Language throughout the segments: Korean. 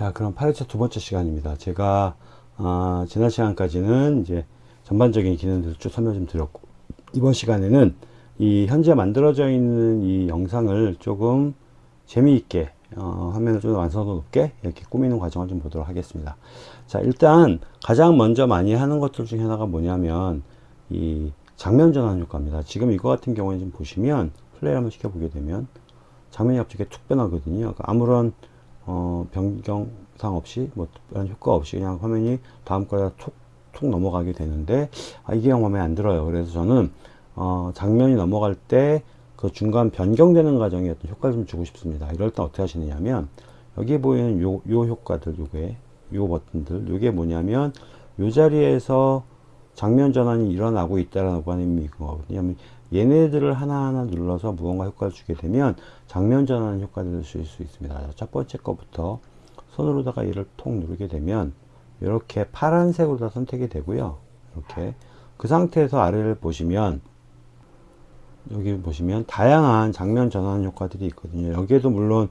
자 그럼 8회차 두 번째 시간입니다. 제가 어, 지난 시간까지는 이제 전반적인 기능들을 쭉 설명 좀 드렸고 이번 시간에는 이 현재 만들어져 있는 이 영상을 조금 재미있게 어, 화면을 좀 완성도 높게 이렇게 꾸미는 과정을 좀 보도록 하겠습니다. 자 일단 가장 먼저 많이 하는 것들 중에 하나가 뭐냐면 이 장면 전환 효과입니다. 지금 이거 같은 경우에 좀 보시면 플레이 한번 시켜보게 되면 장면이 갑자기 툭 변하거든요. 그러니까 아무런 어, 변경상 없이 뭐 특별한 효과 없이 그냥 화면이 다음 거에 툭툭 넘어가게 되는데 아, 이게 영 마음에 안 들어요. 그래서 저는 어, 장면이 넘어갈 때 그 중간 변경되는 과정에 어떤 효과를 좀 주고 싶습니다. 이럴 때 어떻게 하시느냐면 여기 보이는 요, 요 효과들 요게 요 버튼들 요게 뭐냐면 요 자리에서 장면 전환이 일어나고 있다라는 의미거든요 얘네들을 하나하나 눌러서 무언가 효과를 주게 되면 장면 전환 효과를 줄수 있습니다. 첫 번째 거부터 손으로다가 얘를 톡 누르게 되면 이렇게 파란색으로 다 선택이 되고요. 이렇게 그 상태에서 아래를 보시면 여기 보시면 다양한 장면 전환 효과들이 있거든요. 여기에도 물론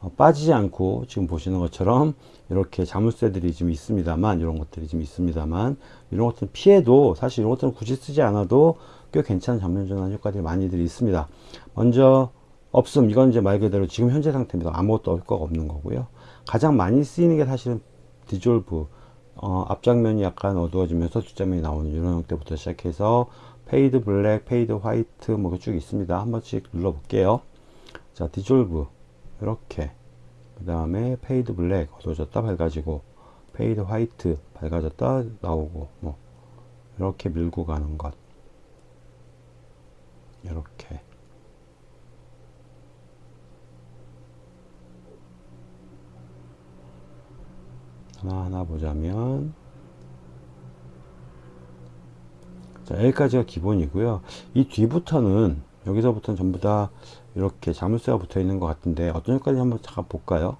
어, 빠지지 않고 지금 보시는 것처럼 이렇게 자물쇠들이 좀 있습니다만 이런 것들이 좀 있습니다만 이런 것들은 피해도 사실 이런 것들은 굳이 쓰지 않아도 꽤 괜찮은 장면 전환 효과들이 많이들 있습니다. 먼저 없음 이건 이제 말 그대로 지금 현재 상태입니다. 아무것도 효과가 없는 거고요. 가장 많이 쓰이는 게 사실은 디졸브 어, 앞장면이 약간 어두워지면서 뒷장면이 나오는 이런 형태부터 시작해서 fade black, fade white 뭐 쭉 있습니다. 한 번씩 눌러 볼게요. 자 디졸브 이렇게 그 다음에 fade black 어두워졌다 밝아지고 fade white 밝아졌다 나오고 뭐 이렇게 밀고 가는 것 이렇게. 하나하나 보자면. 자 여기까지가 기본이고요. 이 뒤부터는 여기서부터는 전부 다 이렇게 자물쇠가 붙어 있는 것 같은데 어떤 효과인지 한번 잠깐 볼까요?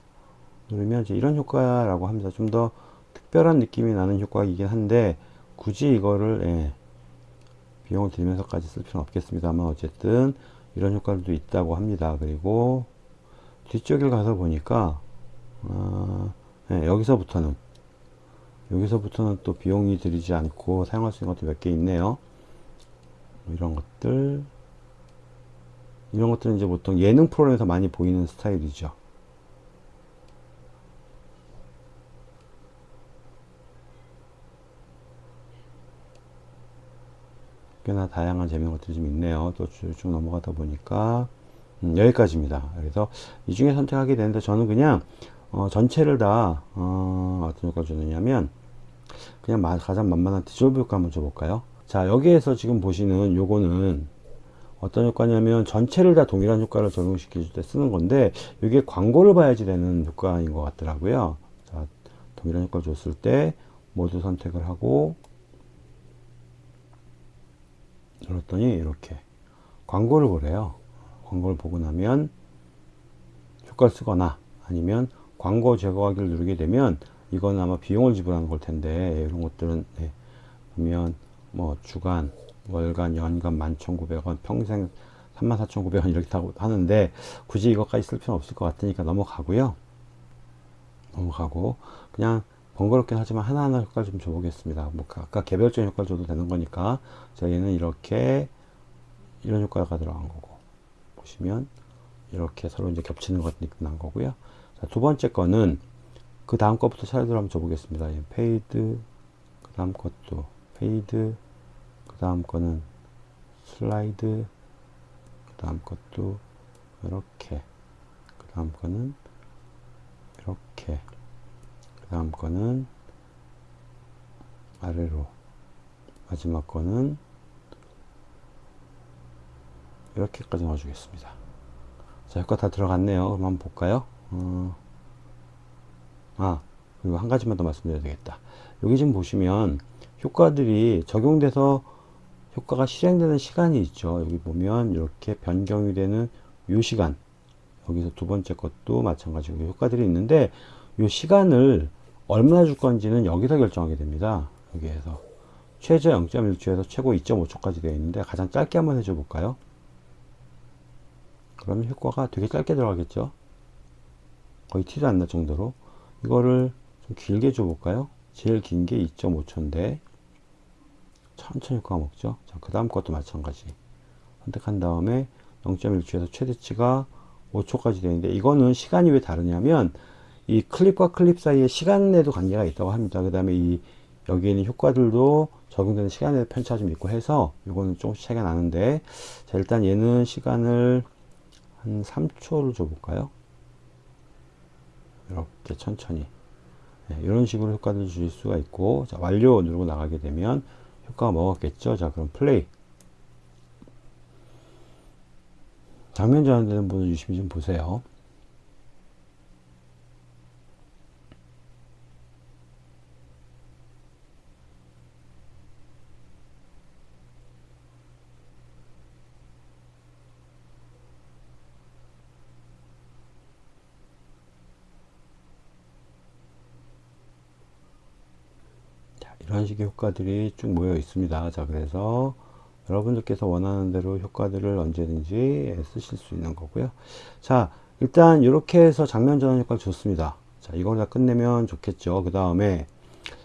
누르면 이제 이런 효과라고 합니다 좀더 특별한 느낌이 나는 효과이긴 한데 굳이 이거를 예, 비용을 들면서까지 쓸 필요는 없겠습니다만 어쨌든 이런 효과들도 있다고 합니다. 그리고 뒤쪽에 가서 보니까 어, 네, 여기서부터는 여기서부터는 또 비용이 들이지 않고 사용할 수 있는 것도 몇 개 있네요. 이런 것들. 이런 것들은 이제 보통 예능 프로그램에서 많이 보이는 스타일이죠 꽤나 다양한 재미있는 것들이 좀 있네요. 또 쭉 넘어가다 보니까. 음, 여기까지입니다. 그래서 이 중에 선택하게 되는데 저는 그냥 어, 전체를 다 어, 떤 효과를 주느냐면 그냥 가장 만만한 디졸브 효과 한번 줘볼까요? 자 여기에서 지금 보시는 요거는 어떤 효과냐면 전체를 다 동일한 효과를 적용시켜 줄때 쓰는 건데 이게 광고를 봐야지 되는 효과인 것 같더라고요. 자 동일한 효과를 줬을 때 모두 선택을 하고 눌렀더니 이렇게 광고를 보래요. 광고를 보고 나면 효과를 쓰거나 아니면 광고 제거하기를 누르게 되면 이건 아마 비용을 지불하는 걸 텐데 이런 것들은 네, 보면 뭐 주간 월간 연간 11,900원 평생 34,900원 이렇게 하는데 굳이 이것까지 쓸 필요는 없을 것 같으니까 넘어가고요. 넘어가고 그냥 번거롭긴 하지만 하나하나 효과를 좀 줘보겠습니다. 뭐 아까 개별적인 효과를 줘도 되는 거니까 저희는 이렇게 이런 효과가 들어간 거고 보시면 이렇게 서로 이제 겹치는 것이 난 거고요. 자, 두 번째 거는 그 다음 것부터 차례대로 한번 줘보겠습니다. 예, fade, 그 다음 것도 fade, 그 다음 거는 슬라이드, 그 다음 것도 이렇게, 그 다음 거는 이렇게, 그 다음 거는 아래로, 마지막 거는 이렇게까지 넣어주겠습니다. 자, 효과 다 들어갔네요. 그럼 한번 볼까요? 어, 아 그리고 한 가지만 더 말씀드려야 되겠다 여기 지금 보시면 효과들이 적용돼서 효과가 실행되는 시간이 있죠 여기 보면 이렇게 변경이 되는 요 시간 여기서 두 번째 것도 마찬가지고 효과들이 있는데 요 시간을 얼마나 줄 건지는 여기서 결정하게 됩니다 여기에서 최저 0.1초에서 최고 2.5초까지 되어 있는데 가장 짧게 한번 해줘 볼까요 그러면 효과가 되게 짧게 들어가겠죠 거의 티도 안 날 정도로 이거를 좀 길게 줘볼까요? 제일 긴 게 2.5초인데 천천히 효과가 먹죠. 자, 그 다음 것도 마찬가지. 선택한 다음에 0.1초에서 최대치가 5초까지 되는데 이거는 시간이 왜 다르냐면 이 클립과 클립 사이에 시간에도 관계가 있다고 합니다. 그 다음에 이 여기에 있는 효과들도 적용되는 시간에 편차가 좀 있고 해서 이거는 조금씩 차이가 나는데 자 일단 얘는 시간을 한 3초를 줘볼까요? 이렇게 천천히 네, 이런 식으로 효과를 주실 수가 있고 자 완료 누르고 나가게 되면 효과가 먹었겠죠 자 그럼 플레이 장면 전환되는 분을 유심히 좀 보세요 이런 식의 효과들이 쭉 모여 있습니다. 자, 그래서 여러분들께서 원하는 대로 효과들을 언제든지 쓰실 수 있는 거고요. 자, 일단 이렇게 해서 장면 전환 효과를 줬습니다. 자, 이걸 다 끝내면 좋겠죠. 그 다음에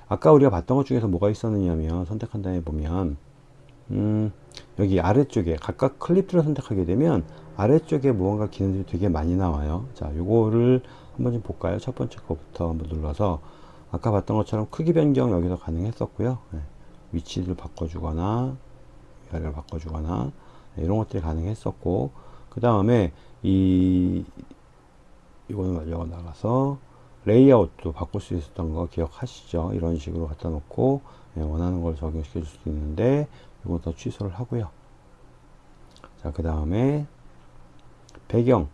아까 우리가 봤던 것 중에서 뭐가 있었느냐면 선택한 다음에 보면 음, 여기 아래쪽에 각각 클립들을 선택하게 되면 아래쪽에 무언가 기능들이 되게 많이 나와요. 자, 요거를 한번 좀 볼까요? 첫 번째 거부터 한번 눌러서 아까 봤던 것처럼 크기 변경 여기서 가능했었고요. 네. 위치를 바꿔주거나 위아래를 바꿔주거나 네, 이런 것들이 가능했었고 그 다음에 이 이거는 완료가 나가서 레이아웃도 바꿀 수 있었던 거 기억하시죠? 이런 식으로 갖다 놓고 네, 원하는 걸 적용시켜 줄 수도 있는데 이것도 취소를 하고요. 자, 그 다음에 배경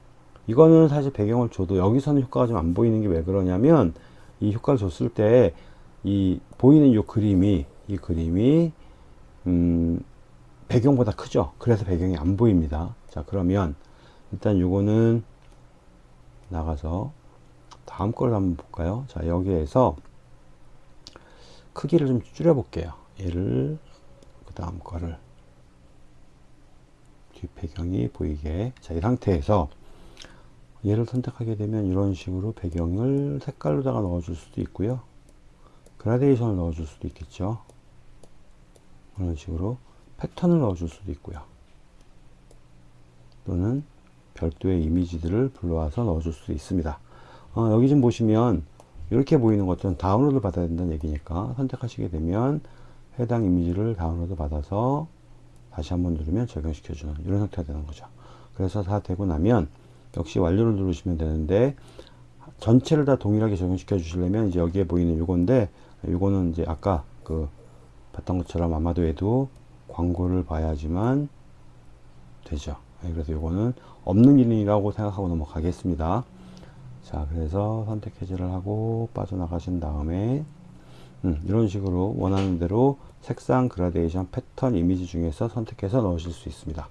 이거는 사실 배경을 줘도 여기서는 효과가 좀 안 보이는 게 왜 그러냐면 이 효과를 줬을 때 이 보이는 이 그림이 이 그림이 음 배경보다 크죠? 그래서 배경이 안 보입니다. 자 그러면 일단 요거는 나가서 다음 걸 한번 볼까요? 자 여기에서 크기를 좀 줄여 볼게요. 얘를 그 다음 거를 뒷 배경이 보이게. 자 이 상태에서 얘를 선택하게 되면 이런 식으로 배경을 색깔로다가 넣어줄 수도 있고요. 그라데이션을 넣어줄 수도 있겠죠. 이런 식으로 패턴을 넣어줄 수도 있고요. 또는 별도의 이미지들을 불러와서 넣어줄 수도 있습니다. 어, 여기 좀 보시면 이렇게 보이는 것들은 다운로드 받아야 된다는 얘기니까 선택하시게 되면 해당 이미지를 다운로드 받아서 다시 한번 누르면 적용시켜주는 이런 형태가 되는 거죠. 그래서 다 되고 나면 역시 완료를 누르시면 되는데 전체를 다 동일하게 적용시켜 주시려면 이제 여기에 보이는 요건데 요거는 이제 아까 그 봤던 것처럼 아마도 해도 광고를 봐야지만 되죠. 네, 그래서 요거는 없는 기능이라고 생각하고 넘어가겠습니다. 자 그래서 선택 해제를 하고 빠져나가신 다음에 음, 이런 식으로 원하는 대로 색상 그라데이션 패턴 이미지 중에서 선택해서 넣으실 수 있습니다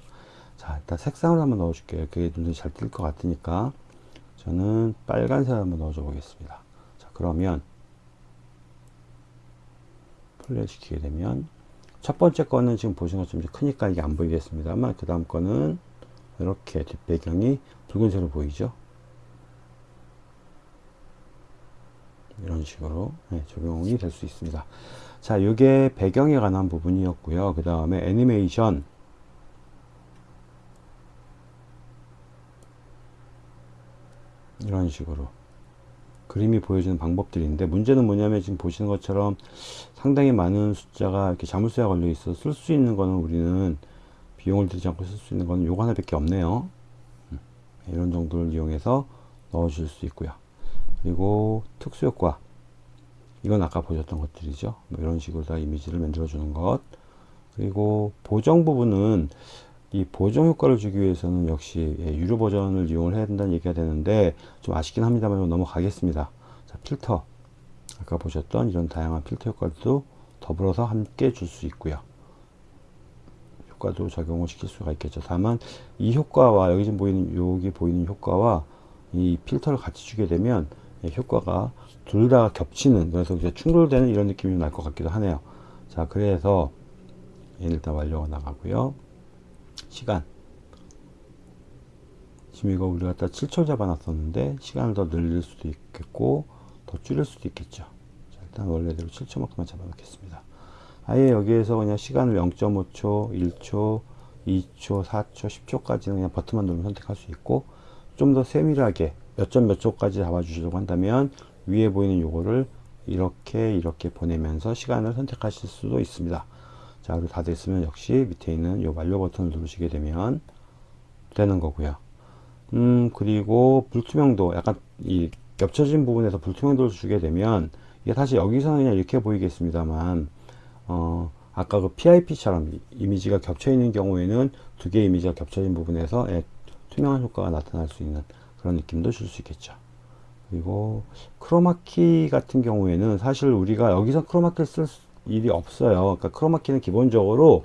자 일단 색상을 한번 넣어 줄게요. 그게 눈에 잘띌 것 같으니까. 저는 빨간색 한번 넣어줘 보겠습니다. 자 그러면 플레이 시키게 되면 첫 번째 거는 지금 보시는 것처럼 크니까 이게 안 보이겠습니다만 그 다음 거는 이렇게 뒷배경이 붉은색으로 보이죠? 이런 식으로 네, 적용이 될 수 있습니다. 자 이게 배경에 관한 부분이었고요. 그 다음에 애니메이션 이런 식으로 그림이 보여주는 방법들인데 문제는 뭐냐면 지금 보시는 것처럼 상당히 많은 숫자가 이렇게 자물쇠가 걸려 있어 쓸 수 있는 거는 우리는 비용을 들이지 않고 쓸 수 있는 거는 요거 하나밖에 없네요. 음, 이런 정도를 이용해서 넣어 주실 수 있고요. 그리고 특수효과. 이건 아까 보셨던 것들이죠. 뭐 이런 식으로 다 이미지를 만들어 주는 것. 그리고 보정 부분은 이 보정 효과를 주기 위해서는 역시 예, 유료 버전을 이용을 해야 된다는 얘기가 되는데 좀 아쉽긴 합니다만 넘어가겠습니다. 자, 필터. 아까 보셨던 이런 다양한 필터 효과도 더불어서 함께 줄 수 있고요. 효과도 적용을 시킬 수가 있겠죠. 다만 이 효과와 여기 지금 보이는 여기 보이는 효과와 이 필터를 같이 주게 되면 예, 효과가 둘 다 겹치는 그래서 이제 충돌되는 이런 느낌이 날 것 같기도 하네요. 자, 그래서 일단 완료가 나가고요. 시간 지금 이거 우리 갖다 7초 잡아 놨었는데 시간을 더 늘릴 수도 있겠고 더 줄일 수도 있겠죠. 자, 일단 원래대로 7초만큼만 잡아놓겠습니다. 아예 여기에서 그냥 시간을 0.5초, 1초, 2초, 4초, 10초까지는 그냥 버튼만 누르면 선택할 수 있고 좀 더 세밀하게 몇 점 몇 초까지 잡아주시려고 한다면 위에 보이는 요거를 이렇게 이렇게 보내면서 시간을 선택하실 수도 있습니다. 자, 그리고 다 됐으면 역시 밑에 있는 요 완료 버튼을 누르시게 되면 되는 거고요. 음, 그리고 불투명도 약간 이 겹쳐진 부분에서 불투명도를 주게 되면 이게 사실 여기서는 그냥 이렇게 보이겠습니다만 어, 아까 그 PIP처럼 이미지가 겹쳐 있는 경우에는 두 개의 이미지가 겹쳐진 부분에서 예, 투명한 효과가 나타날 수 있는 그런 느낌도 줄 수 있겠죠. 그리고 크로마키 같은 경우에는 사실 우리가 여기서 크로마키를 쓸 일이 없어요. 그러니까 크로마키는 기본적으로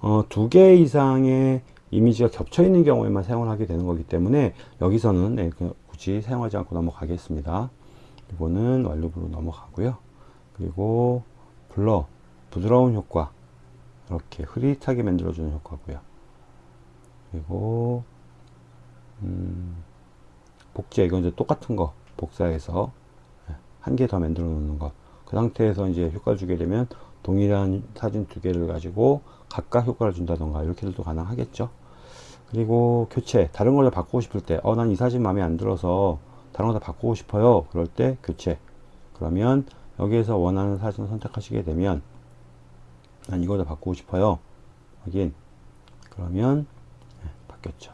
어, 두 개 이상의 이미지가 겹쳐 있는 경우에만 사용을 하게 되는 거기 때문에 여기서는 네, 굳이 사용하지 않고 넘어가겠습니다. 이거는 완료부로 넘어가고요. 그리고 블러 부드러운 효과 이렇게 흐릿하게 만들어주는 효과고요. 그리고 음, 복제 이건 이제 똑같은 거 복사해서 한 개 더 만들어 놓는 것. 그 상태에서 이제 효과를 주게 되면 동일한 사진 두 개를 가지고 각각 효과를 준다던가 이렇게도 가능하겠죠. 그리고 교체 다른 걸로 바꾸고 싶을 때 어 난 이 사진 마음에 안 들어서 다른 거 다 바꾸고 싶어요. 그럴 때 교체. 그러면 여기에서 원하는 사진을 선택하시게 되면 난 이거 다 바꾸고 싶어요. 확인. 그러면 네, 바뀌었죠.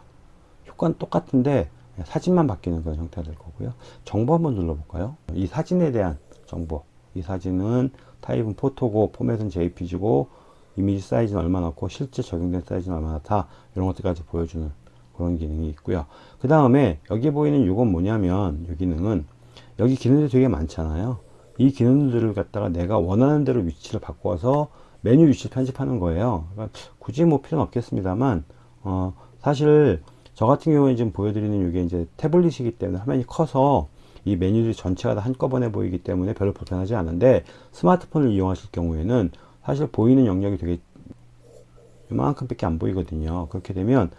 효과는 똑같은데 사진만 바뀌는 그런 형태가 될 거고요. 정보 한번 눌러볼까요? 이 사진에 대한 정보. 이 사진은 타입은 포토고 포맷은 JPG고 이미지 사이즈는 얼마 넣고 실제 적용된 사이즈는 얼마나 다 이런 것들까지 보여주는 그런 기능이 있고요. 그 다음에 여기 보이는 이건 뭐냐면 이 기능은 여기 기능들이 되게 많잖아요. 이 기능들을 갖다가 내가 원하는 대로 위치를 바꿔서 메뉴 위치 편집하는 거예요. 그러니까 굳이 뭐 필요는 없겠습니다만 어, 사실 저 같은 경우에 지금 보여드리는 이게 이제 태블릿이기 때문에 화면이 커서 이 메뉴들이 전체가 다 한꺼번에 보이기 때문에 별로 불편하지 않은데 스마트폰을 이용하실 경우에는 사실 보이는 영역이 되게 이만큼 밖에 안 보이거든요. 그렇게 되면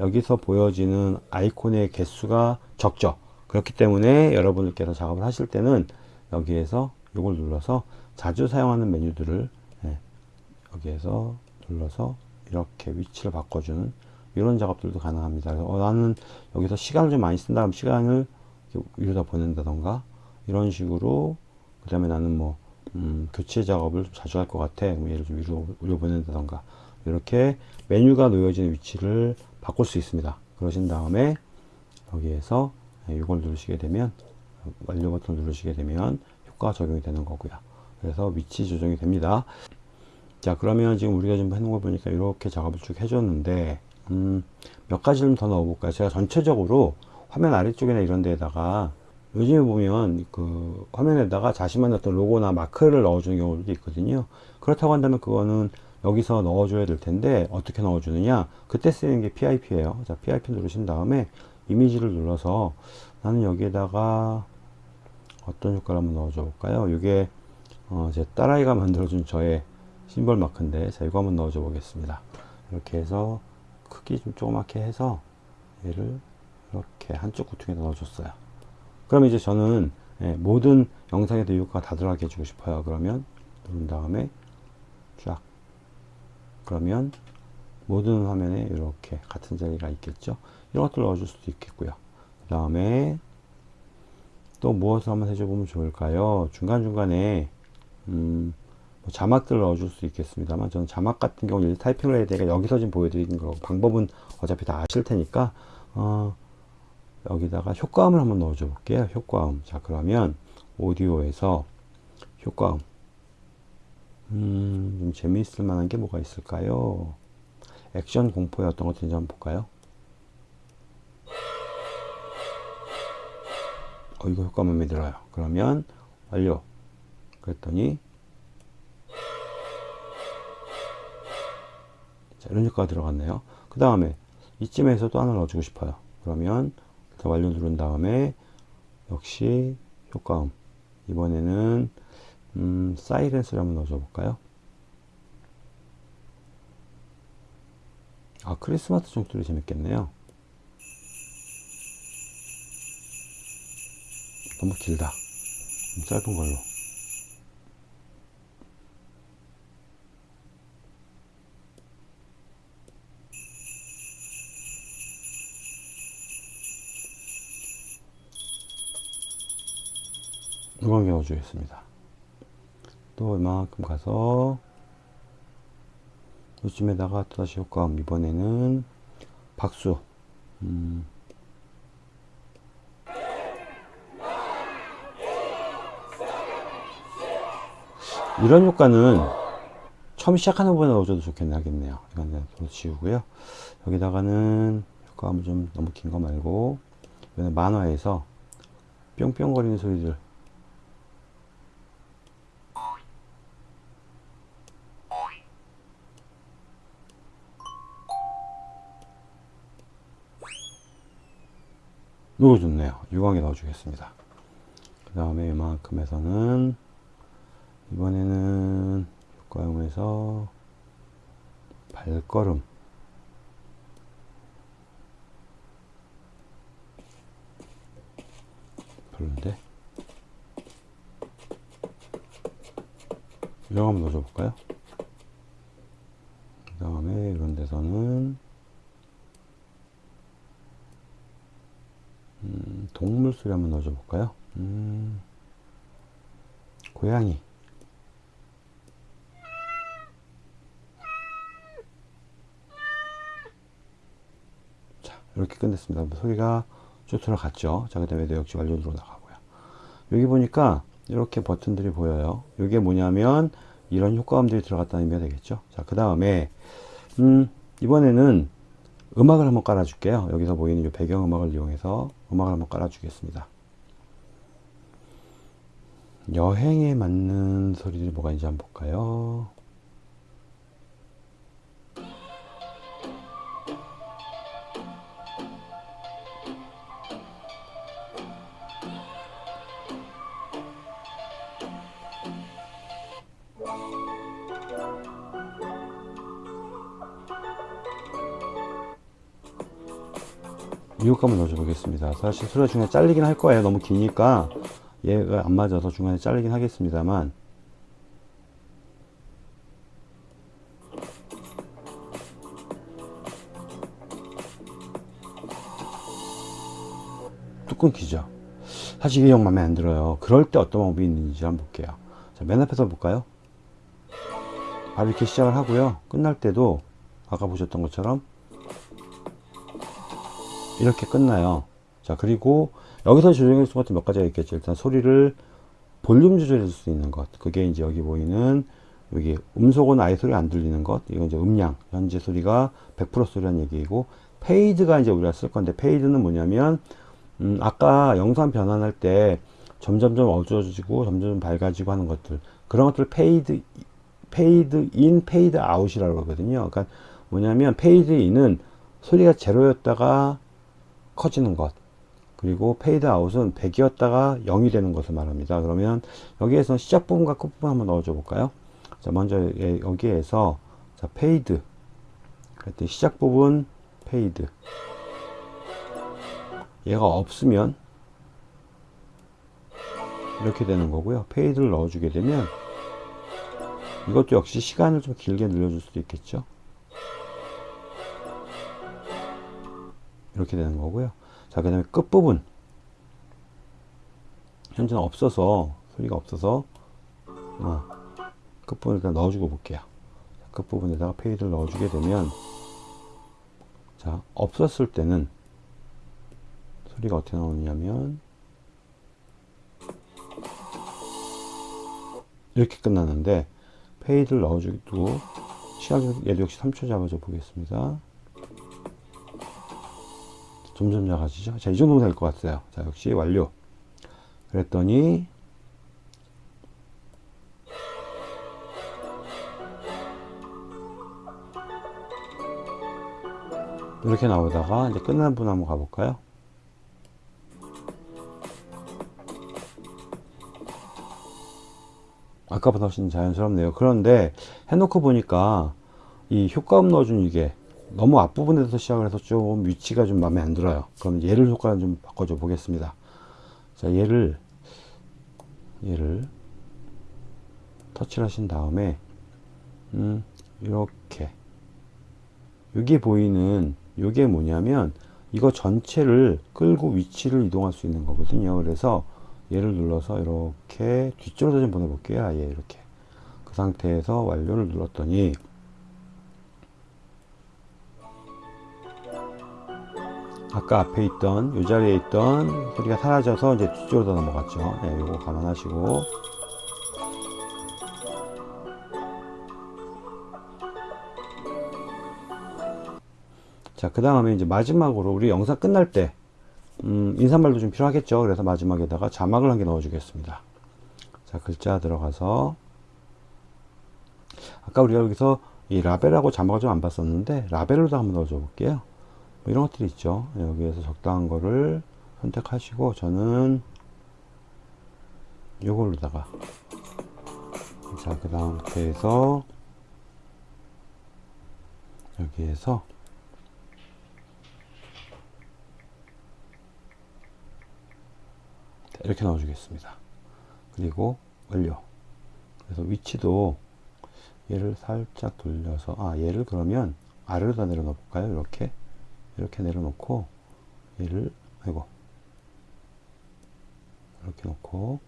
여기서 보여지는 아이콘의 개수가 적죠. 그렇기 때문에 여러분들께서 작업을 하실 때는 여기에서 이걸 눌러서 자주 사용하는 메뉴들을 예, 여기에서 눌러서 이렇게 위치를 바꿔주는 이런 작업들도 가능합니다. 어, 나는 여기서 시간을 좀 많이 쓴다. 면 시간을 위로다 보낸다던가 이런 식으로 그 다음에 나는 뭐 음, 교체 작업을 좀 자주 할 것 같아 예를 좀 위로, 위로 보낸다던가 이렇게 메뉴가 놓여지는 위치를 바꿀 수 있습니다. 그러신 다음에 여기에서 이걸 누르시게 되면 완료 버튼 누르시게 되면 효과가 적용이 되는 거고요. 그래서 위치 조정이 됩니다. 자 그러면 지금 우리가 좀 해놓은 걸 보니까 이렇게 작업을 쭉 해줬는데 음, 몇 가지를 더 넣어볼까요? 제가 전체적으로 화면 아래쪽이나 이런 데다가 요즘에 보면 그 화면에다가 자신만의 어떤 로고나 마크를 넣어주는 경우도 있거든요. 그렇다고 한다면 그거는 여기서 넣어줘야 될 텐데 어떻게 넣어주느냐? 그때 쓰는 게 PIP예요. 자, PIP 누르신 다음에 이미지를 눌러서 나는 여기에다가 어떤 효과를 한번 넣어줘 볼까요? 이게 어, 제 딸아이가 만들어준 저의 심벌 마크인데 자 이거 한번 넣어줘 보겠습니다. 이렇게 해서 크기 좀 조그맣게 해서 얘를 이렇게 한쪽 구퉁에 넣어줬어요. 그럼 이제 저는 예, 모든 영상에도 효과가 다 들어가게 해주고 싶어요. 그러면 누른 다음에 쫙 그러면 모든 화면에 이렇게 같은 자리가 있겠죠. 이런 것들 넣어줄 수도 있겠고요. 그 다음에 또 무엇을 한번 해줘 보면 좋을까요? 중간중간에 음, 뭐 자막들을 넣어줄 수 있겠습니다만 저는 자막 같은 경우는 타이핑을 해야 되니까 여기서 지금 보여드리는 거고 방법은 어차피 다 아실 테니까 어, 여기다가 효과음을 한번 넣어줘 볼게요. 효과음. 자 그러면 오디오에서 효과음. 음, 좀 재미있을 만한 게 뭐가 있을까요? 액션 공포의 어떤 것들인지 한번 볼까요? 어 이거 효과 마음에 들어요. 그러면 완료. 그랬더니 자, 이런 효과가 들어갔네요. 그 다음에 이쯤에서 또 하나 넣어주고 싶어요. 그러면 완료 누른 다음에 역시 효과음 이번에는 음, 사이렌스를 한번 넣어줘 볼까요? 아 크리스마스 종들이 재밌겠네요. 너무 길다. 좀 짧은 걸로 요광 넣어주겠습니다. 또 이만큼 가서 요즘에다가 또다시 효과음 이번에는 박수. 음. 이런 효과는 처음 시작하는 분에 넣어줘도 좋겠네 하겠네요. 이건 또 지우고요. 여기다가는 효과음 좀 너무 긴 거 말고 이번에 만화에서 뿅뿅거리는 소리들 이거 좋네요. 유광에 넣어주겠습니다. 그 다음에 이만큼에서는 이번에는 효과음에서 발걸음 별론데 이거 한번 넣어줘 볼까요? 그 다음에 이런 데서는 음, 동물 소리 한번 넣어줘 볼까요? 음, 고양이. 자, 이렇게 끝냈습니다. 소리가 쭉 들어갔죠. 자, 그 다음에 내역지 완료로 나가고요. 여기 보니까 이렇게 버튼들이 보여요. 이게 뭐냐면 이런 효과음들이 들어갔다는 의미가 되겠죠. 자, 그 다음에 음, 이번에는 음악을 한번 깔아 줄게요. 여기서 보이는 이 배경음악을 이용해서 음악을 한번 깔아 주겠습니다. 여행에 맞는 소리들이 뭐가 있는지 한번 볼까요 미국감을 넣어줘 보겠습니다. 사실 소리가 중간에 잘리긴 할 거예요. 너무 기니까 얘가 안 맞아서 중간에 잘리긴 하겠습니다만. 뚝 끊기죠. 사실 이게 영 마음에 안 들어요. 그럴 때 어떤 방법이 있는지 한번 볼게요. 자, 맨 앞에서 볼까요? 바로 이렇게 시작을 하고요. 끝날 때도 아까 보셨던 것처럼 이렇게 끝나요. 자 그리고 여기서 조정할 수 같은 몇 가지가 있겠죠. 일단 소리를 볼륨 조절해 줄수 있는 것. 그게 이제 여기 보이는 여기 음소거는 아예 소리 안 들리는 것. 이건 이제 음량 현재 소리가 100% 소리라는 얘기이고 fade가 이제 우리가 쓸 건데 fade는 뭐냐면 음 아까 영상 변환할 때 점점점 어두워지고 점점 밝아지고 하는 것들. 그런 것들 fade fade in fade out이라고 그러거든요. 그러니까 뭐냐면 fade in은 소리가 제로였다가 커지는 것. 그리고 fade out은 100이었다가 0이 되는 것을 말합니다. 그러면 여기에서 시작 부분과 끝 부분 한번 넣어줘 볼까요? 자 먼저 여기에서 자 fade. 그랬더니 시작 부분 fade. 얘가 없으면 이렇게 되는 거고요. fade를 넣어주게 되면 이것도 역시 시간을 좀 길게 늘려줄 수도 있겠죠 이렇게 되는 거고요. 자 그 다음에 끝부분. 현재는 없어서 소리가 없어서 어, 끝부분을 일단 넣어주고 볼게요. 끝부분에다가 fade를 넣어주게 되면 자 없었을 때는 소리가 어떻게 나오냐면 이렇게 끝나는데 페이드를 넣어주고 시간 얘도 역시 3초 잡아줘 보겠습니다 점점 작아지죠? 자 이 정도면 될것 같아요. 자 역시 완료. 그랬더니 이렇게 나오다가 이제 끝나는 분 한번 가볼까요? 아까보다 훨씬 자연스럽네요. 그런데 해놓고 보니까 이 효과음 넣어준 이게 너무 앞부분에서 시작을 해서 좀 위치가 좀 마음에 안 들어요. 그럼 얘를 효과를 좀 바꿔줘 보겠습니다. 자 얘를 얘를 터치를 하신 다음에 음, 이렇게. 여기 보이는 이게 뭐냐면 이거 전체를 끌고 위치를 이동할 수 있는 거거든요. 그래서 얘를 눌러서 이렇게 뒤쪽으로 좀 보내볼게요. 아예 이렇게. 그 상태에서 완료를 눌렀더니 아까 앞에 있던 이 자리에 있던 소리가 사라져서 이제 뒤쪽으로 넘어갔죠 네, 요거 감안하시고 자, 그 다음에 이제 마지막으로 우리 영상 끝날 때, 음, 인사말도 좀 필요하겠죠. 그래서 마지막에다가 자막을 한 개 넣어 주겠습니다. 자, 글자 들어가서, 아까 우리가 여기서 이 라벨하고 자막을 좀 안 봤었는데, 라벨로도 한번 넣어줘 볼게요. 뭐 이런 것들이 있죠. 네, 여기에서 적당한 거를 선택하시고, 저는 요걸로다가, 자, 그 다음부터해서, 여기에서, 이렇게 넣어 주겠습니다. 그리고 완료. 그래서 위치도 얘를 살짝 돌려서 아 얘를 그러면 아래로 다 내려놓아 볼까요? 이렇게 이렇게 내려놓고 얘를 아이고 이렇게 놓고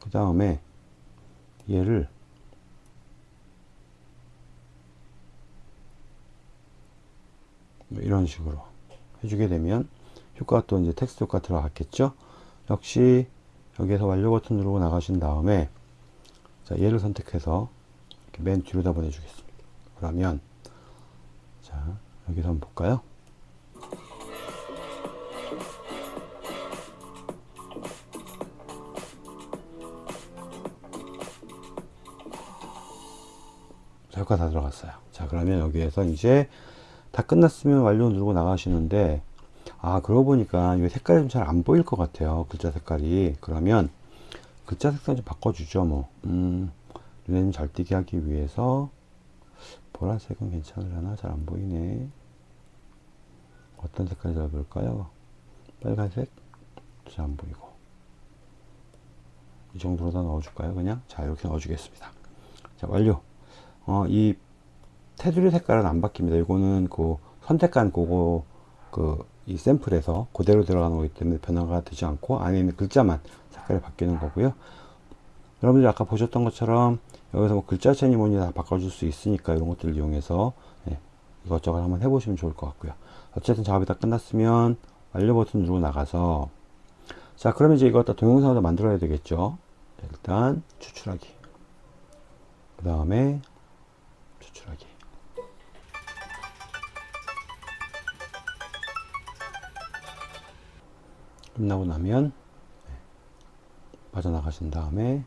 그 다음에 얘를 뭐 이런 식으로 해주게 되면 효과가 또 이제 텍스트 효과 들어갔겠죠? 역시 여기에서 완료 버튼 누르고 나가신 다음에 자 얘를 선택해서 맨 뒤로다 보내주겠습니다. 그러면 자 여기서 한번 볼까요? 자, 효과 다 들어갔어요. 자 그러면 여기에서 이제 다 끝났으면 완료 누르고 나가시는데 아 그러고 보니까 이 색깔이 좀 잘 안 보일 것 같아요 글자 색깔이. 그러면 글자 색상 좀 바꿔주죠 뭐. 음, 눈에 잘 띄게 하기 위해서 보라색은 괜찮으려나? 잘 안 보이네. 어떤 색깔이 잘 보일까요? 빨간색? 잘 안 보이고. 이 정도로 다 넣어줄까요 그냥? 자 이렇게 넣어주겠습니다. 자 완료 어, 이 테두리 색깔은 안 바뀝니다. 이거는 그 선택한 그거 그 이 샘플에서 그대로 들어가는 거기 때문에 변화가 되지 않고 안에 있는 글자만 색깔이 바뀌는 거고요. 여러분들 아까 보셨던 것처럼 여기서 뭐 글자 체니 뭐니 다 바꿔줄 수 있으니까 이런 것들을 이용해서 네, 이것저것 한번 해보시면 좋을 것 같고요. 어쨌든 작업이 다 끝났으면 완료 버튼 누르고 나가서. 자 그러면 이제 이거 다 동영상으로 만들어야 되겠죠? 일단 추출하기. 그 다음에 추출하기 끝나고 나면 네, 빠져나가신 다음에.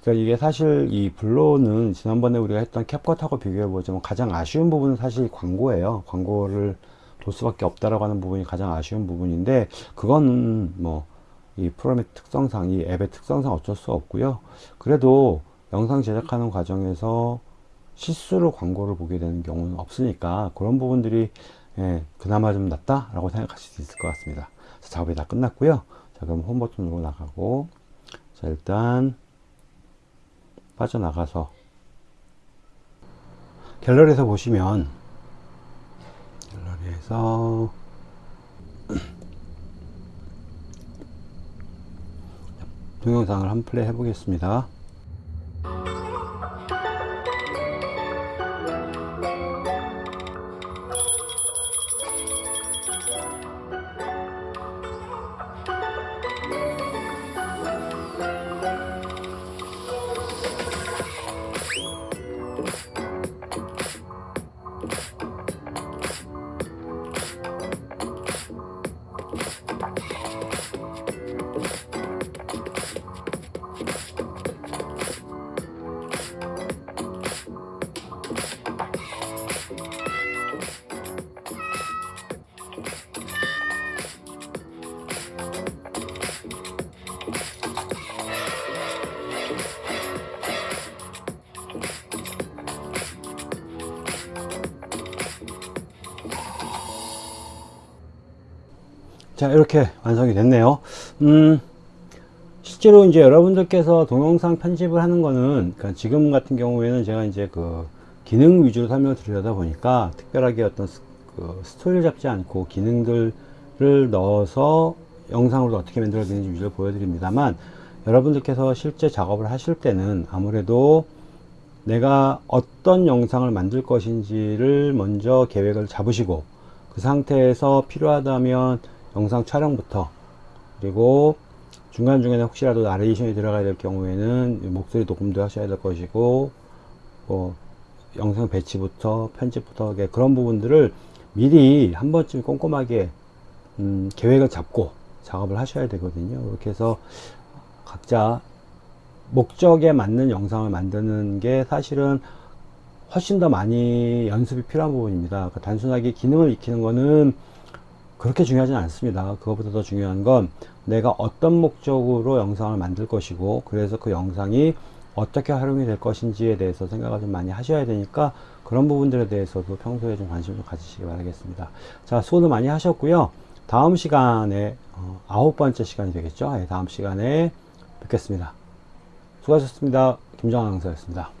그러니까 이게 사실 이 블로는 지난번에 우리가 했던 캡컷하고 비교해 보자면 가장 아쉬운 부분은 사실 광고예요. 광고를 볼 수밖에 없다라고 하는 부분이 가장 아쉬운 부분인데 그건 뭐 이 프로그램의 특성상 이 앱의 특성상 어쩔 수 없고요. 그래도 영상 제작하는 과정에서 실수로 광고를 보게 되는 경우는 없으니까 그런 부분들이 예, 그나마 좀 낫다 라고 생각하실 수 있을 것 같습니다. 작업이 다 끝났고요. 자 그럼 홈 버튼으로 나가고 자 일단 빠져나가서 갤러리에서 보시면 갤러리에서 동영상을 한 플레이 해 보겠습니다 Bye. 자 이렇게 완성이 됐네요. 음, 실제로 이제 여러분들께서 동영상 편집을 하는 거는 그러니까 지금 같은 경우에는 제가 이제 그 기능 위주로 설명을 드리려다 보니까 특별하게 어떤 스, 그 스토리를 잡지 않고 기능들을 넣어서 영상으로 어떻게 만들어야 되는지 위주로 보여드립니다만 여러분들께서 실제 작업을 하실 때는 아무래도 내가 어떤 영상을 만들 것인지를 먼저 계획을 잡으시고 그 상태에서 필요하다면 영상 촬영부터 그리고 중간중간에 혹시라도 나레이션이 들어가야 될 경우에는 목소리 녹음도 하셔야 될 것이고 뭐 영상 배치부터 편집부터 그런 부분들을 미리 한 번쯤 꼼꼼하게 음, 계획을 잡고 작업을 하셔야 되거든요. 그렇게 해서 각자 목적에 맞는 영상을 만드는 게 사실은 훨씬 더 많이 연습이 필요한 부분입니다. 그러니까 단순하게 기능을 익히는 거는 그렇게 중요하진 않습니다. 그것보다 더 중요한 건 내가 어떤 목적으로 영상을 만들 것이고 그래서 그 영상이 어떻게 활용이 될 것인지에 대해서 생각을 좀 많이 하셔야 되니까 그런 부분들에 대해서도 평소에 좀 관심 좀 가지시기 바라겠습니다. 자 수고도 많이 하셨고요. 다음 시간에 어, 아홉 번째 시간이 되겠죠? 예, 다음 시간에 뵙겠습니다. 수고하셨습니다. 김정환 강사였습니다